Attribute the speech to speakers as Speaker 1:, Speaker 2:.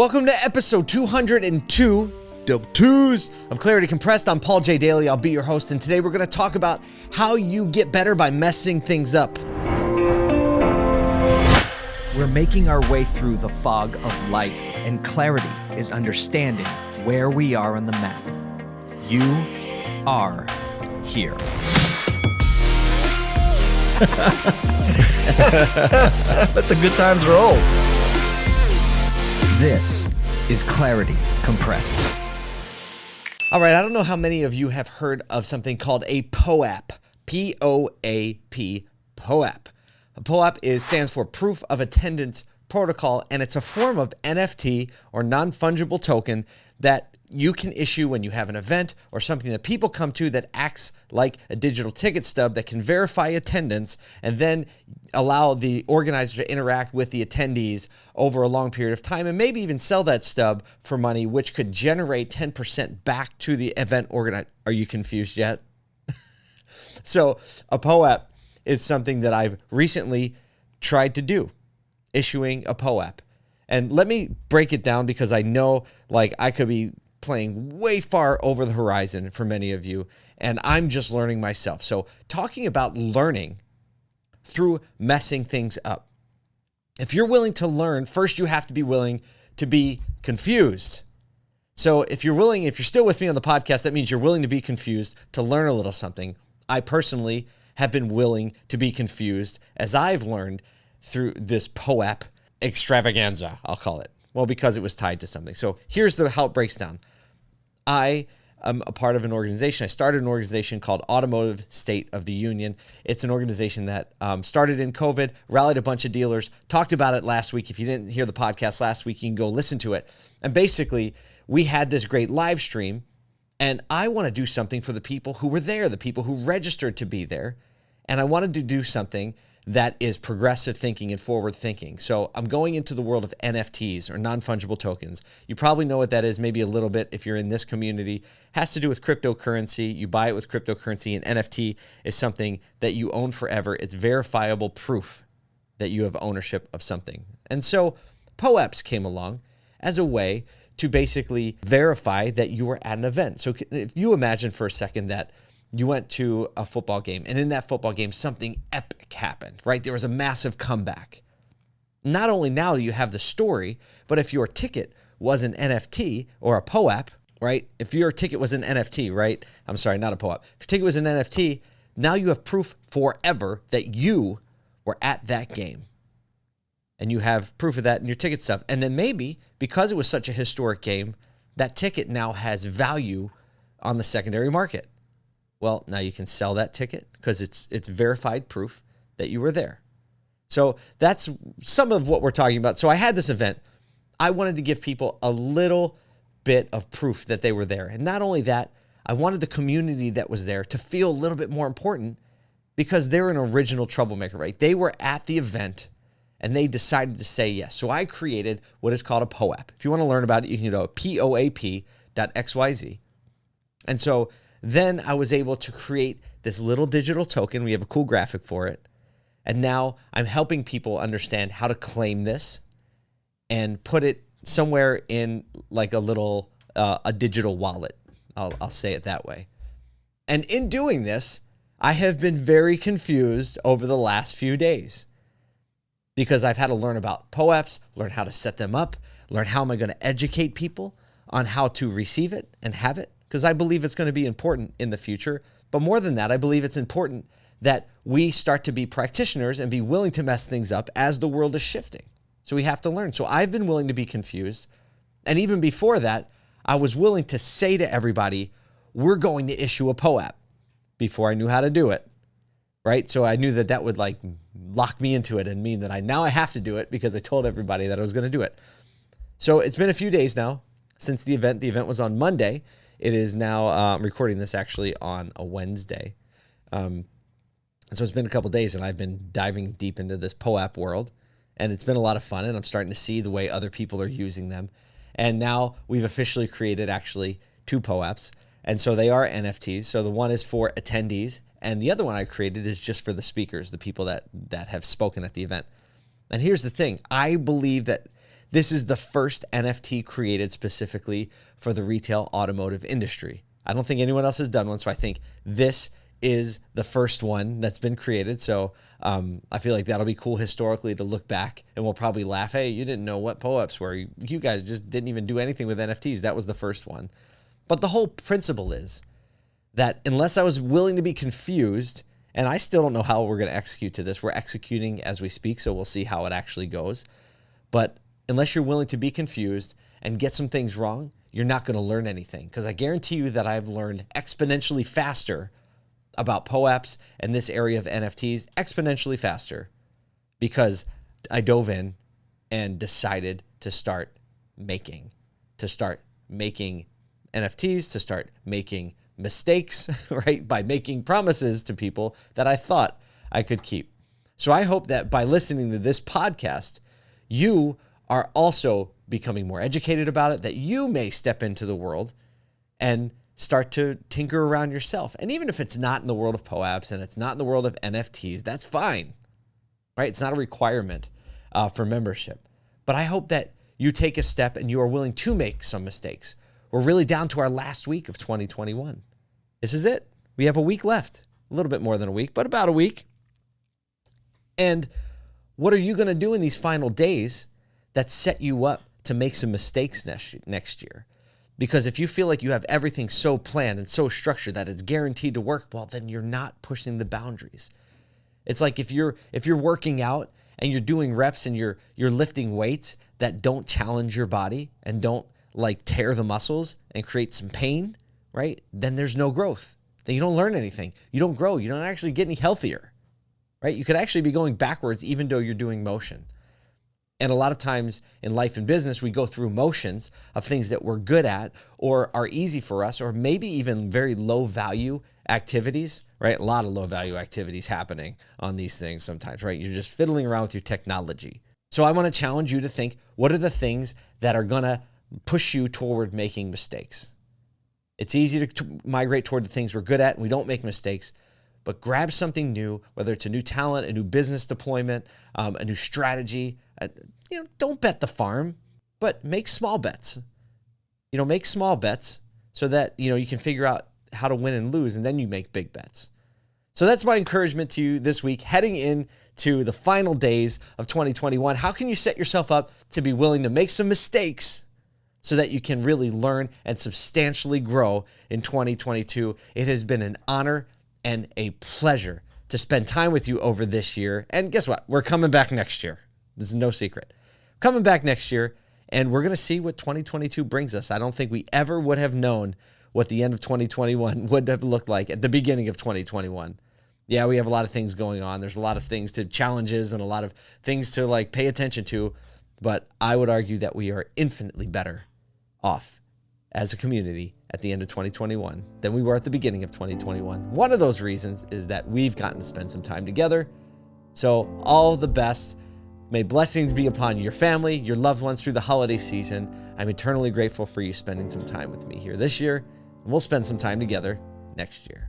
Speaker 1: Welcome to episode 202, double twos of Clarity Compressed. I'm Paul J. Daly. I'll be your host, and today we're going to talk about how you get better by messing things up.
Speaker 2: We're making our way through the fog of life, and clarity is understanding where we are on the map. You are here.
Speaker 3: Let the good times roll.
Speaker 2: This is Clarity Compressed.
Speaker 1: All right, I don't know how many of you have heard of something called a POAP. P O A P, POAP. A POAP is stands for Proof of Attendance Protocol, and it's a form of NFT or non fungible token that you can issue when you have an event or something that people come to that acts like a digital ticket stub that can verify attendance and then allow the organizer to interact with the attendees over a long period of time and maybe even sell that stub for money, which could generate 10% back to the event organizer. Are you confused yet? so, a POAP is something that I've recently tried to do, issuing a POAP. And let me break it down because I know like I could be playing way far over the horizon for many of you, and I'm just learning myself. So, talking about learning through messing things up. If you're willing to learn, first you have to be willing to be confused. So, if you're willing, if you're still with me on the podcast, that means you're willing to be confused to learn a little something. I personally have been willing to be confused as I've learned through this POAP extravaganza, I'll call it. Well, because it was tied to something. So here's the how it breaks down. I am a part of an organization. I started an organization called Automotive State of the Union. It's an organization that um, started in COVID, rallied a bunch of dealers, talked about it last week. If you didn't hear the podcast last week, you can go listen to it. And basically, we had this great live stream, and I want to do something for the people who were there, the people who registered to be there. And I wanted to do something that is progressive thinking and forward thinking. So I'm going into the world of NFTs or non-fungible tokens. You probably know what that is, maybe a little bit if you're in this community. It has to do with cryptocurrency. You buy it with cryptocurrency, and NFT is something that you own forever. It's verifiable proof that you have ownership of something. And so POAPs came along as a way to basically verify that you were at an event. So if you imagine for a second that you went to a football game, and in that football game, something epic happened, right? There was a massive comeback. Not only now do you have the story, but if your ticket was an NFT or a POAP, right? If your ticket was an NFT, right? I'm sorry, not a POAP. If your ticket was an NFT, now you have proof forever that you were at that game. And you have proof of that in your ticket stuff. And then maybe because it was such a historic game, that ticket now has value on the secondary market. Well, now you can sell that ticket because it's it's verified proof that you were there. So that's some of what we're talking about. So I had this event. I wanted to give people a little bit of proof that they were there. And not only that, I wanted the community that was there to feel a little bit more important because they're an original troublemaker, right? They were at the event and they decided to say yes. So I created what is called a POAP. If you want to learn about it, you can go to poap.xyz. And so then I was able to create this little digital token. We have a cool graphic for it. And now I'm helping people understand how to claim this and put it somewhere in like a little uh, a digital wallet. I'll, I'll say it that way. And in doing this, I have been very confused over the last few days because I've had to learn about POAPs, learn how to set them up, learn how am I going to educate people on how to receive it and have it because I believe it's going to be important in the future. But more than that, I believe it's important that we start to be practitioners and be willing to mess things up as the world is shifting. So we have to learn. So I've been willing to be confused. And even before that, I was willing to say to everybody, we're going to issue a POAP before I knew how to do it. Right. So I knew that that would like lock me into it and mean that I now I have to do it because I told everybody that I was going to do it. So it's been a few days now since the event. The event was on Monday. It is now, uh, I'm recording this actually on a Wednesday. Um, so it's been a couple days and I've been diving deep into this POAP world and it's been a lot of fun and I'm starting to see the way other people are using them. And now we've officially created actually two POAPs. And so they are NFTs. So the one is for attendees and the other one I created is just for the speakers, the people that that have spoken at the event. And here's the thing, I believe that this is the first NFT created specifically for the retail automotive industry. I don't think anyone else has done one, so I think this is the first one that's been created. So um, I feel like that'll be cool historically to look back, and we'll probably laugh. Hey, you didn't know what POAPs were. You, you guys just didn't even do anything with NFTs. That was the first one. But the whole principle is that unless I was willing to be confused, and I still don't know how we're going to execute to this. We're executing as we speak, so we'll see how it actually goes. But unless you're willing to be confused and get some things wrong, you're not going to learn anything. Because I guarantee you that I've learned exponentially faster about POAPs and this area of NFTs exponentially faster because I dove in and decided to start making, to start making NFTs, to start making mistakes, right? By making promises to people that I thought I could keep. So I hope that by listening to this podcast, you are also becoming more educated about it, that you may step into the world and start to tinker around yourself. And even if it's not in the world of POAPs and it's not in the world of NFTs, that's fine, right? It's not a requirement uh, for membership. But I hope that you take a step and you are willing to make some mistakes. We're really down to our last week of 2021. This is it. We have a week left, a little bit more than a week, but about a week. And what are you going to do in these final days that set you up to make some mistakes next, next year? Because if you feel like you have everything so planned and so structured that it's guaranteed to work, well, then you're not pushing the boundaries. It's like if you're if you're working out and you're doing reps and you're you're lifting weights that don't challenge your body and don't like tear the muscles and create some pain, right? Then there's no growth. Then you don't learn anything. You don't grow. You don't actually get any healthier, right? You could actually be going backwards even though you're doing motion. And a lot of times in life and business, we go through motions of things that we're good at or are easy for us, or maybe even very low value activities, right? A lot of low value activities happening on these things sometimes, right? You're just fiddling around with your technology. So I want to challenge you to think what are the things that are going to push you toward making mistakes? It's easy to migrate toward the things we're good at and we don't make mistakes, but grab something new, whether it's a new talent, a new business deployment, um, a new strategy. Uh, you know, don't bet the farm, but make small bets. You know, make small bets so that you know you can figure out how to win and lose, and then you make big bets. So that's my encouragement to you this week, heading into the final days of 2021. How can you set yourself up to be willing to make some mistakes? so that you can really learn and substantially grow in 2022. It has been an honor and a pleasure to spend time with you over this year. And guess what? We're coming back next year. This is no secret. Coming back next year, and we're going to see what 2022 brings us. I don't think we ever would have known what the end of 2021 would have looked like at the beginning of 2021. Yeah, we have a lot of things going on. There's a lot of things to challenges and a lot of things to like pay attention to, but I would argue that we are infinitely better off as a community at the end of 2021 than we were at the beginning of 2021. One of those reasons is that we've gotten to spend some time together. So, all the best. May blessings be upon your family, your loved ones through the holiday season. I'm eternally grateful for you spending some time with me here this year, and we'll spend some time together next year.